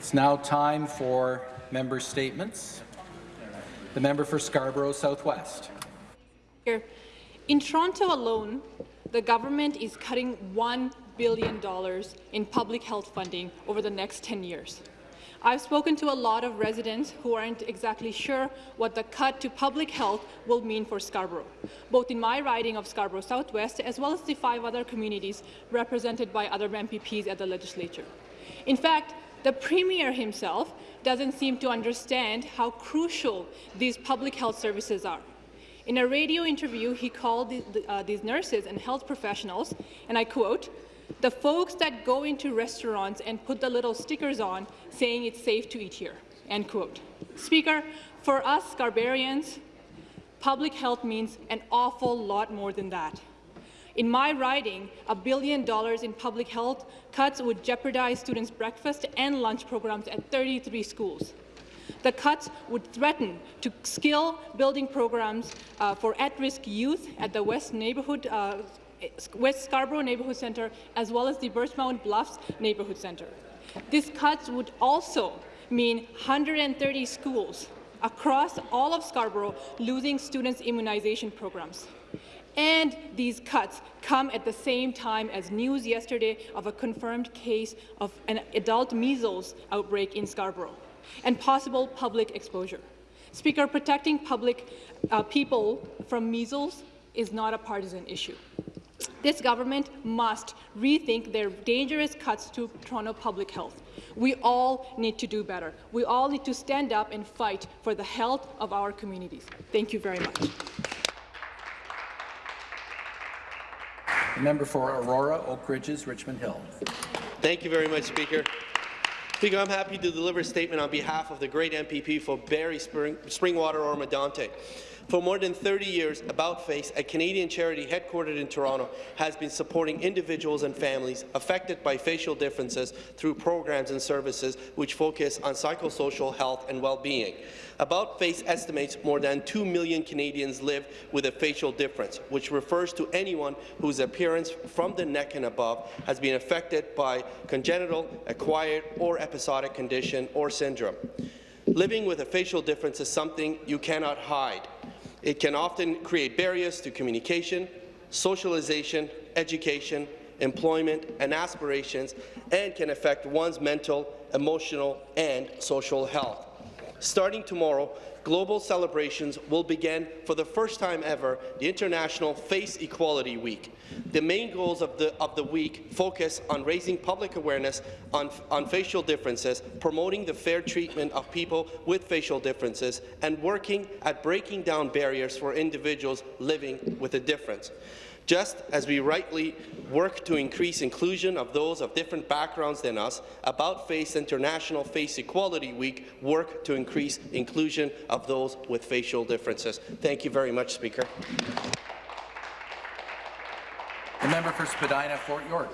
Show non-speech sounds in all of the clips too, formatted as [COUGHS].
It's now time for member statements. The member for Scarborough Southwest. Here, in Toronto alone, the government is cutting $1 billion in public health funding over the next 10 years. I've spoken to a lot of residents who aren't exactly sure what the cut to public health will mean for Scarborough, both in my riding of Scarborough Southwest as well as the five other communities represented by other MPPs at the legislature. In fact, the Premier himself doesn't seem to understand how crucial these public health services are. In a radio interview, he called the, uh, these nurses and health professionals, and I quote, the folks that go into restaurants and put the little stickers on saying it's safe to eat here, end quote. Speaker, for us Scarbarians, public health means an awful lot more than that. In my riding, a billion dollars in public health cuts would jeopardize students' breakfast and lunch programs at 33 schools. The cuts would threaten to skill building programs uh, for at-risk youth at the West Neighbourhood uh, West Scarborough Neighbourhood Centre as well as the Birchmount Bluffs Neighbourhood Centre. These cuts would also mean 130 schools across all of Scarborough losing students' immunization programs. And these cuts come at the same time as news yesterday of a confirmed case of an adult measles outbreak in Scarborough and possible public exposure. Speaker, protecting public uh, people from measles is not a partisan issue. This government must rethink their dangerous cuts to Toronto public health. We all need to do better. We all need to stand up and fight for the health of our communities. Thank you very much. Member for Aurora, Oak Ridges, Richmond Hill. Thank you very much, Speaker. Speaker, I'm happy to deliver a statement on behalf of the great MPP for Barrie Spring, Springwater Oro-Medonte. For more than 30 years, About Face, a Canadian charity headquartered in Toronto, has been supporting individuals and families affected by facial differences through programs and services which focus on psychosocial health and well-being. About Face estimates more than 2 million Canadians live with a facial difference, which refers to anyone whose appearance from the neck and above has been affected by congenital, acquired, or episodic condition or syndrome. Living with a facial difference is something you cannot hide. It can often create barriers to communication, socialization, education, employment, and aspirations, and can affect one's mental, emotional, and social health. Starting tomorrow, global celebrations will begin for the first time ever the International Face Equality Week. The main goals of the, of the week focus on raising public awareness on, on facial differences, promoting the fair treatment of people with facial differences, and working at breaking down barriers for individuals living with a difference. Just as we rightly work to increase inclusion of those of different backgrounds than us, About Face International Face Equality Week work to increase inclusion of those with facial differences. Thank you very much, Speaker. Member for Spadina, Fort York.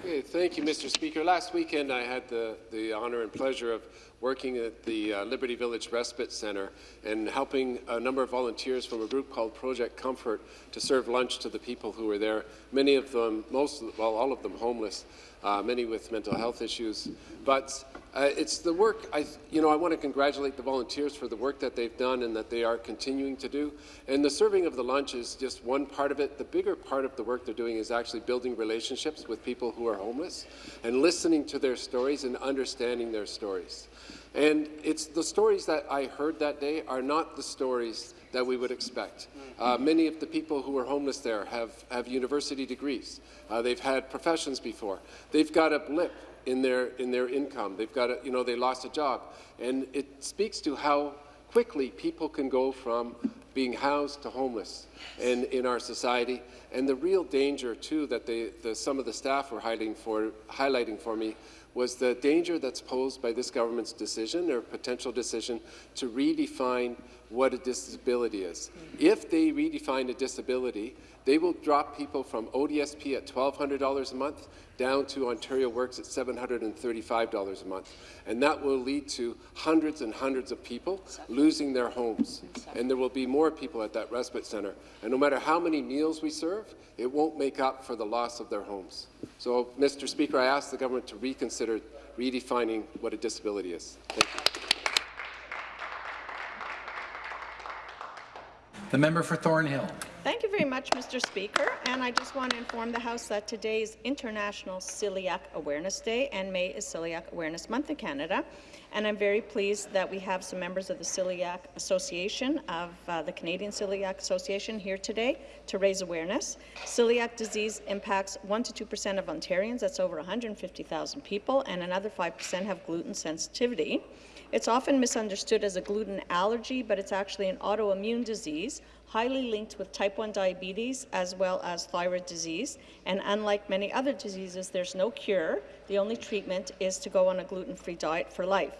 Okay, thank you, Mr. Speaker. Last weekend, I had the, the honour and pleasure of working at the uh, Liberty Village Respite Centre and helping a number of volunteers from a group called Project Comfort to serve lunch to the people who were there. Many of them, most, well, all of them homeless, uh, many with mental health issues. But uh, it's the work, I, you know, I want to congratulate the volunteers for the work that they've done and that they are continuing to do. And the serving of the lunch is just one part of it. The bigger part of the work they're doing is actually building relationships with people who are homeless and listening to their stories and understanding their stories. And it's the stories that I heard that day are not the stories that we would expect. Uh, many of the people who are homeless there have, have university degrees. Uh, they've had professions before. They've got a blip in their in their income. They've got a, you know they lost a job, and it speaks to how quickly people can go from being housed to homeless in, in our society, and the real danger too that they, the, some of the staff were highlighting for, highlighting for me was the danger that's posed by this government's decision or potential decision to redefine what a disability is. Mm-hmm. If they redefine a disability, they will drop people from ODSP at $1,200 a month down to Ontario Works at $735 a month. And that will lead to hundreds and hundreds of people losing their homes. And there will be more people at that respite centre. And no matter how many meals we serve, it won't make up for the loss of their homes. So, Mr. Speaker, I ask the government to reconsider redefining what a disability is. The member for Thornhill. Very much, Mr. Speaker. And I just want to inform the House that today is International Celiac Awareness Day, and May is Celiac Awareness Month in Canada. And I'm very pleased that we have some members of the Celiac Association of uh, the Canadian Celiac Association here today to raise awareness. Celiac disease impacts 1 to 2 percent of Ontarians. That's over 150,000 people, and another 5 percent have gluten sensitivity. It's often misunderstood as a gluten allergy, but it's actually an autoimmune disease highly linked with type 1 diabetes as well as thyroid disease. And unlike many other diseases, there's no cure. The only treatment is to go on a gluten-free diet for life.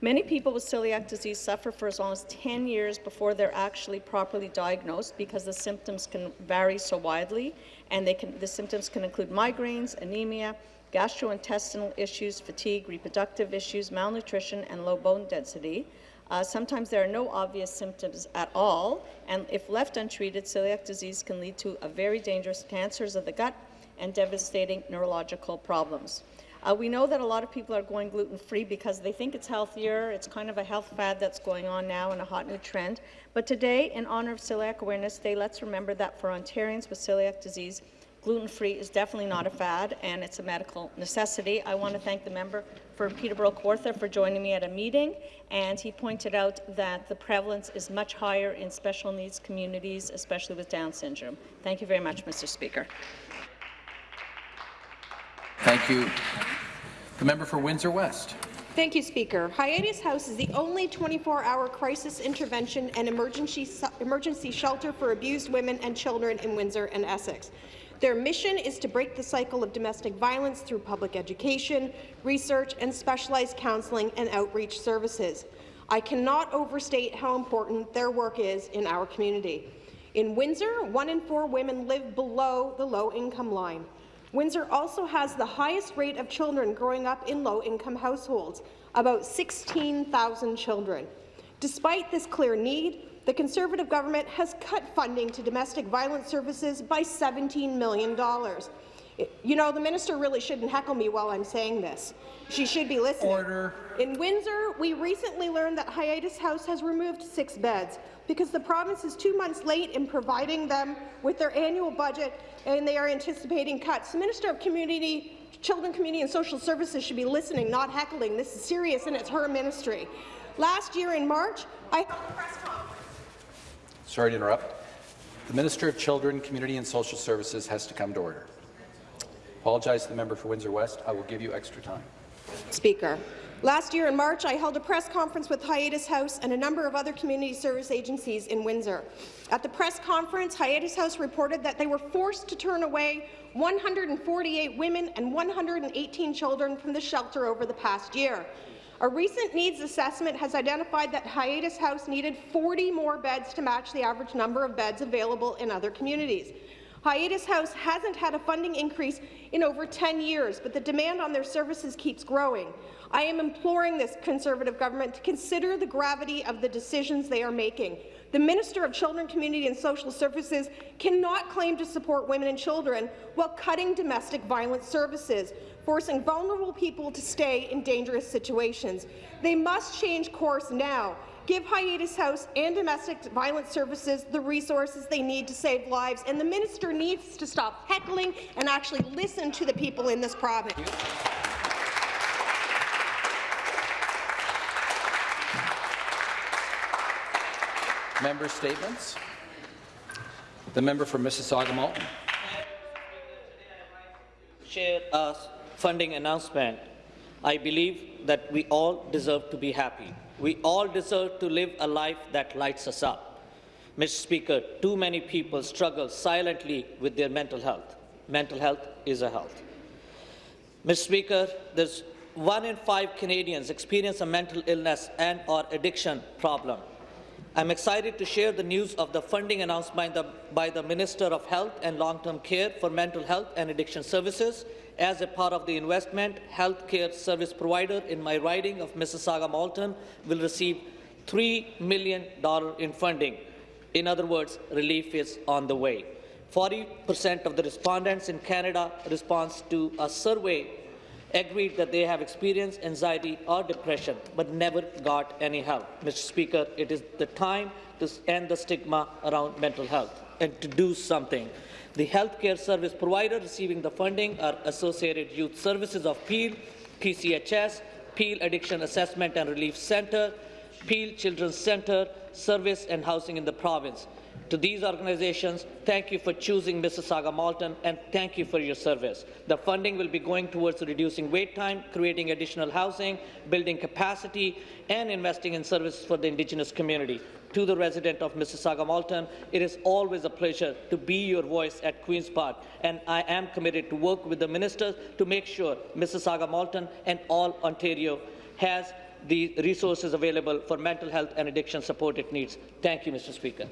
Many people with celiac disease suffer for as long as 10 years before they're actually properly diagnosed because the symptoms can vary so widely, and can, the symptoms can include migraines, anemia, gastrointestinal issues, fatigue, reproductive issues, malnutrition, and low bone density. Uh, sometimes there are no obvious symptoms at all, and if left untreated, celiac disease can lead to a very dangerous cancers of the gut and devastating neurological problems. Uh, we know that a lot of people are going gluten-free because they think it's healthier. It's kind of a health fad that's going on now and a hot new trend. But today, in honour of Celiac Awareness Day, let's remember that for Ontarians with celiac disease, gluten-free is definitely not a fad, and it's a medical necessity. I want to thank the member for Peterborough Kawartha for joining me at a meeting, and he pointed out that the prevalence is much higher in special needs communities, especially with Down syndrome. Thank you very much, Mr. Speaker. Thank you. The member for Windsor West. Thank you, Speaker. Hiatus House is the only 24-hour crisis intervention and emergency, emergency shelter for abused women and children in Windsor and Essex. Their mission is to break the cycle of domestic violence through public education, research, and specialized counselling and outreach services. I cannot overstate how important their work is in our community. In Windsor, one in four women live below the low-income line. Windsor also has the highest rate of children growing up in low-income households, about 16,000 children. Despite this clear need, the Conservative government has cut funding to domestic violence services by $17 million. You know, the minister really shouldn't heckle me while I'm saying this. She should be listening. Order. In Windsor, we recently learned that Hiatus House has removed six beds because the province is two months late in providing them with their annual budget and they are anticipating cuts. The Minister of Community, Children, Community and Social Services should be listening, not heckling. This is serious and it's her ministry. Last year in March, I held a press conference Sorry to interrupt. The Minister of Children, Community and Social Services has to come to order. Apologize to the member for Windsor West. I will give you extra time. Speaker. Last year in March, I held a press conference with Hiatus House and a number of other community service agencies in Windsor. At the press conference, Hiatus House reported that they were forced to turn away 148 women and 118 children from the shelter over the past year. A recent needs assessment has identified that Hiatus House needed 40 more beds to match the average number of beds available in other communities. Hiatus House hasn't had a funding increase in over 10 years, but the demand on their services keeps growing. I am imploring this Conservative government to consider the gravity of the decisions they are making. The Minister of Children, Community and Social Services cannot claim to support women and children while cutting domestic violence services forcing vulnerable people to stay in dangerous situations. They must change course now. Give Hiatus House and domestic violence services the resources they need to save lives, and the minister needs to stop heckling and actually listen to the people in this province. Member statements. The member for Mississauga Malton. Share us uh, funding announcement, I believe that we all deserve to be happy. We all deserve to live a life that lights us up. Mr. Speaker, too many people struggle silently with their mental health. Mental health is a health. Mr. Speaker, there's one in five Canadians experience a mental illness and or addiction problem. I'm excited to share the news of the funding announced by the, by the Minister of Health and Long-Term Care for Mental Health and Addiction Services as a part of the investment, healthcare service provider in my riding of Mississauga Malton will receive $3 million in funding. In other words, relief is on the way. 40% of the respondents in Canada response to a survey agreed that they have experienced anxiety or depression but never got any help. Mr. Speaker, it is the time to end the stigma around mental health and to do something. The healthcare service provider receiving the funding are Associated Youth Services of Peel, PCHS, Peel Addiction Assessment and Relief Centre, Peel Children's Centre, Service and Housing in the province. To these organizations, thank you for choosing Mississauga Malton and thank you for your service. The funding will be going towards reducing wait time, creating additional housing, building capacity, and investing in services for the Indigenous community. To the resident of Mississauga Malton, it is always a pleasure to be your voice at Queen's Park, and I am committed to work with the ministers to make sure Mississauga Malton and all Ontario has the resources available for mental health and addiction support it needs. Thank you, Mr. Speaker.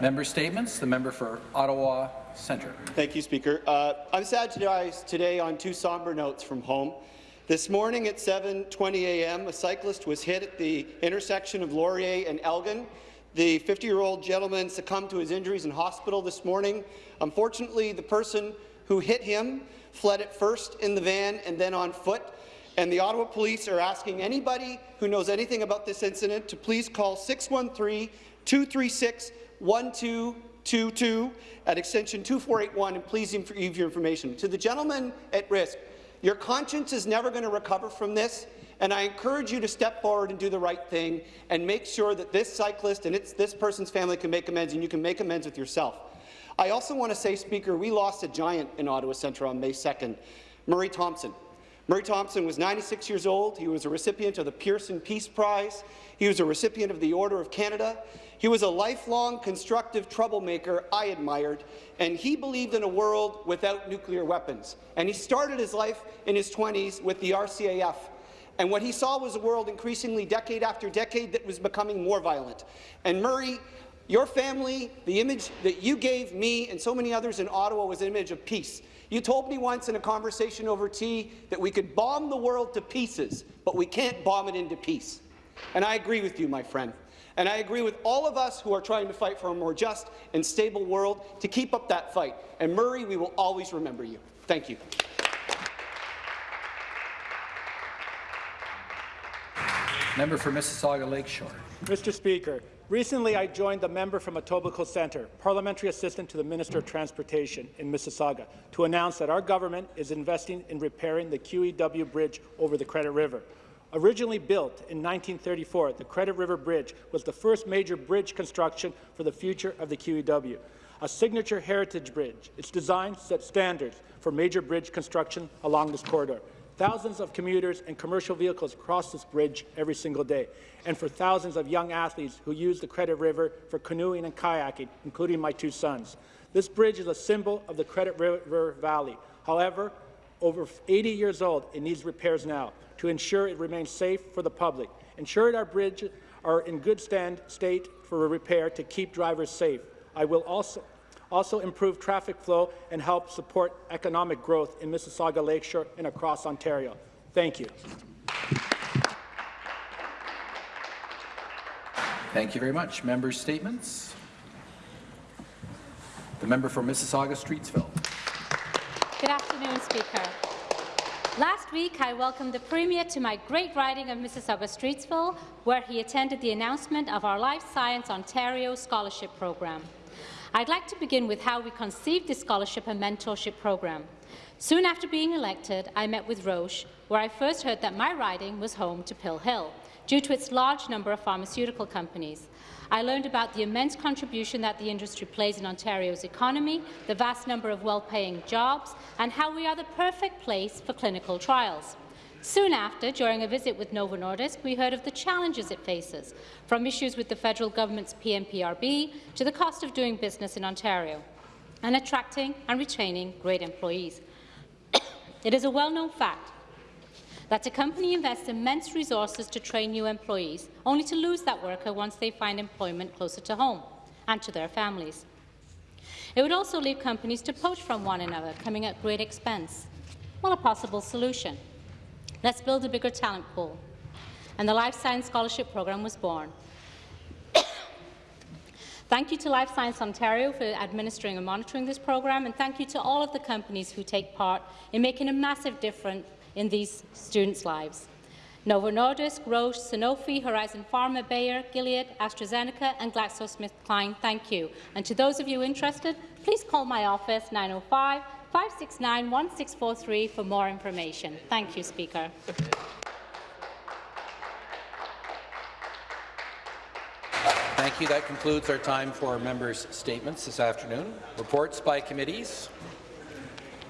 Member statements. The member for Ottawa Centre. Thank you, Speaker. Uh, I'm sad to rise today on two somber notes from home. This morning at 7.20 a.m., a cyclist was hit at the intersection of Laurier and Elgin. The 50-year-old gentleman succumbed to his injuries in hospital this morning. Unfortunately, the person who hit him fled at first in the van and then on foot. And the Ottawa Police are asking anybody who knows anything about this incident to please call 613 236 1222 at extension 2481 and please leave your information. To the gentleman at risk, your conscience is never going to recover from this, and I encourage you to step forward and do the right thing and make sure that this cyclist and this person's family can make amends and you can make amends with yourself. I also want to say, Speaker, we lost a giant in Ottawa Centre on May 2nd, Murray Thomson. Murray Thomson was 96 years old. He was a recipient of the Pearson Peace Prize. He was a recipient of the Order of Canada. He was a lifelong constructive troublemaker I admired, and he believed in a world without nuclear weapons. And he started his life in his 20s with the RCAF. And what he saw was a world increasingly decade after decade that was becoming more violent. And Murray, your family, the image that you gave me and so many others in Ottawa was an image of peace. You told me once in a conversation over tea that we could bomb the world to pieces, but we can't bomb it into peace. And I agree with you, my friend. And I agree with all of us who are trying to fight for a more just and stable world to keep up that fight. And Murray, we will always remember you. Thank you. Member for Mississauga Lakeshore. Mr. Speaker, recently I joined the member from Etobicoke Centre, Parliamentary Assistant to the Minister of Transportation in Mississauga, to announce that our government is investing in repairing the QEW Bridge over the Credit River. Originally built in 1934, the Credit River Bridge was the first major bridge construction for the future of the QEW. A signature heritage bridge, its design sets standards for major bridge construction along this corridor. Thousands of commuters and commercial vehicles cross this bridge every single day, and for thousands of young athletes who use the Credit River for canoeing and kayaking, including my two sons. This bridge is a symbol of the Credit River Valley. However, over 80 years old, it needs repairs now to ensure it remains safe for the public. Ensure our bridges are in good stand, state for repair to keep drivers safe. I will also also improve traffic flow and help support economic growth in Mississauga Lakeshore and across Ontario. Thank you. Thank you very much. Member statements. The member for Mississauga Streetsville. Good afternoon, Speaker. Last week, I welcomed the Premier to my great riding of Mississauga Streetsville, where he attended the announcement of our Life Science Ontario Scholarship Programme. I'd like to begin with how we conceived this scholarship and mentorship program. Soon after being elected, I met with Roche, where I first heard that my riding was home to Pill Hill, due to its large number of pharmaceutical companies. I learned about the immense contribution that the industry plays in Ontario's economy, the vast number of well-paying jobs, and how we are the perfect place for clinical trials. Soon after, during a visit with Novo Nordisk, we heard of the challenges it faces, from issues with the federal government's PMPRB to the cost of doing business in Ontario, and attracting and retaining great employees. [COUGHS] it is a well-known fact that a company invests immense resources to train new employees, only to lose that worker once they find employment closer to home and to their families. It would also leave companies to poach from one another, coming at great expense. Well, a possible solution. Let's build a bigger talent pool. And the Life Science Scholarship Program was born. [COUGHS] Thank you to Life Science Ontario for administering and monitoring this program, and thank you to all of the companies who take part in making a massive difference in these students' lives. Novo Nordisk, Roche, Sanofi, Horizon Pharma, Bayer, Gilead, AstraZeneca and GlaxoSmithKline, thank you. And to those of you interested, please call my office 905-569-1643 for more information. Thank you, Speaker. Thank you. That concludes our time for members' statements this afternoon. Reports by committees.